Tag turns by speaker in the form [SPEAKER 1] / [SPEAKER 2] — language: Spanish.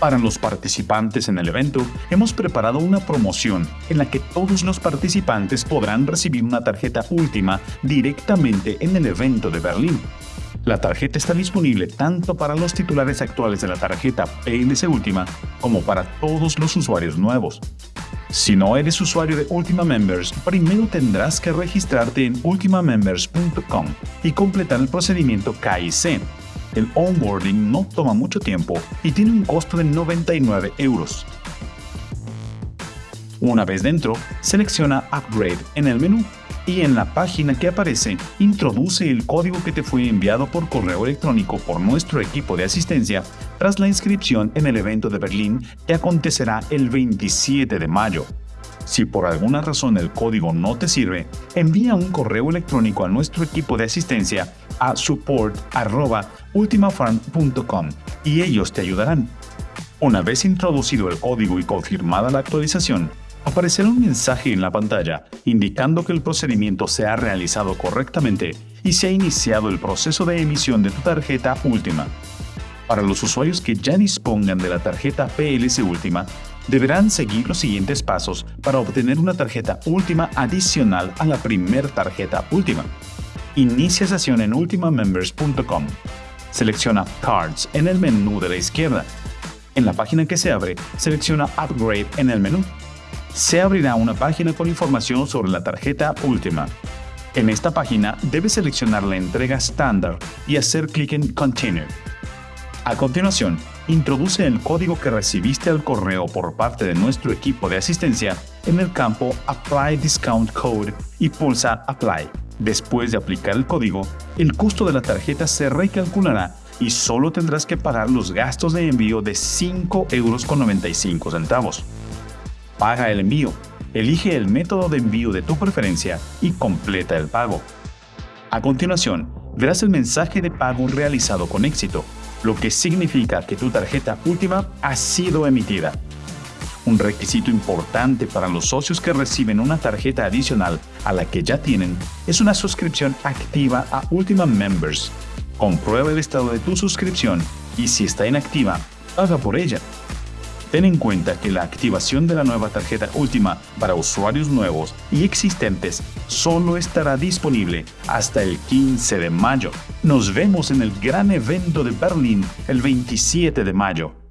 [SPEAKER 1] Para los participantes en el evento, hemos preparado una promoción en la que todos los participantes podrán recibir una tarjeta última directamente en el evento de Berlín. La tarjeta está disponible tanto para los titulares actuales de la tarjeta PLC Última como para todos los usuarios nuevos. Si no eres usuario de Ultima Members, primero tendrás que registrarte en ultimamembers.com y completar el procedimiento KIC. El onboarding no toma mucho tiempo y tiene un costo de 99 euros. Una vez dentro, selecciona Upgrade en el menú y en la página que aparece introduce el código que te fue enviado por correo electrónico por nuestro equipo de asistencia tras la inscripción en el evento de Berlín que acontecerá el 27 de mayo. Si por alguna razón el código no te sirve, envía un correo electrónico a nuestro equipo de asistencia a support.ultimafarm.com y ellos te ayudarán. Una vez introducido el código y confirmada la actualización, aparecerá un mensaje en la pantalla indicando que el procedimiento se ha realizado correctamente y se ha iniciado el proceso de emisión de tu tarjeta última. Para los usuarios que ya dispongan de la tarjeta PLC última, deberán seguir los siguientes pasos para obtener una tarjeta última adicional a la primer tarjeta última. Inicia sesión en ultimamembers.com. Selecciona Cards en el menú de la izquierda. En la página que se abre, selecciona Upgrade en el menú se abrirá una página con información sobre la tarjeta última. En esta página debes seleccionar la entrega estándar y hacer clic en Continue. A continuación, introduce el código que recibiste al correo por parte de nuestro equipo de asistencia en el campo Apply Discount Code y pulsa Apply. Después de aplicar el código, el costo de la tarjeta se recalculará y solo tendrás que pagar los gastos de envío de 5,95 euros paga el envío, elige el método de envío de tu preferencia y completa el pago. A continuación, verás el mensaje de pago realizado con éxito, lo que significa que tu tarjeta última ha sido emitida. Un requisito importante para los socios que reciben una tarjeta adicional a la que ya tienen es una suscripción activa a Ultima Members. Comprueba el estado de tu suscripción y si está inactiva, paga por ella. Ten en cuenta que la activación de la nueva tarjeta última para usuarios nuevos y existentes solo estará disponible hasta el 15 de mayo. Nos vemos en el gran evento de Berlín el 27 de mayo.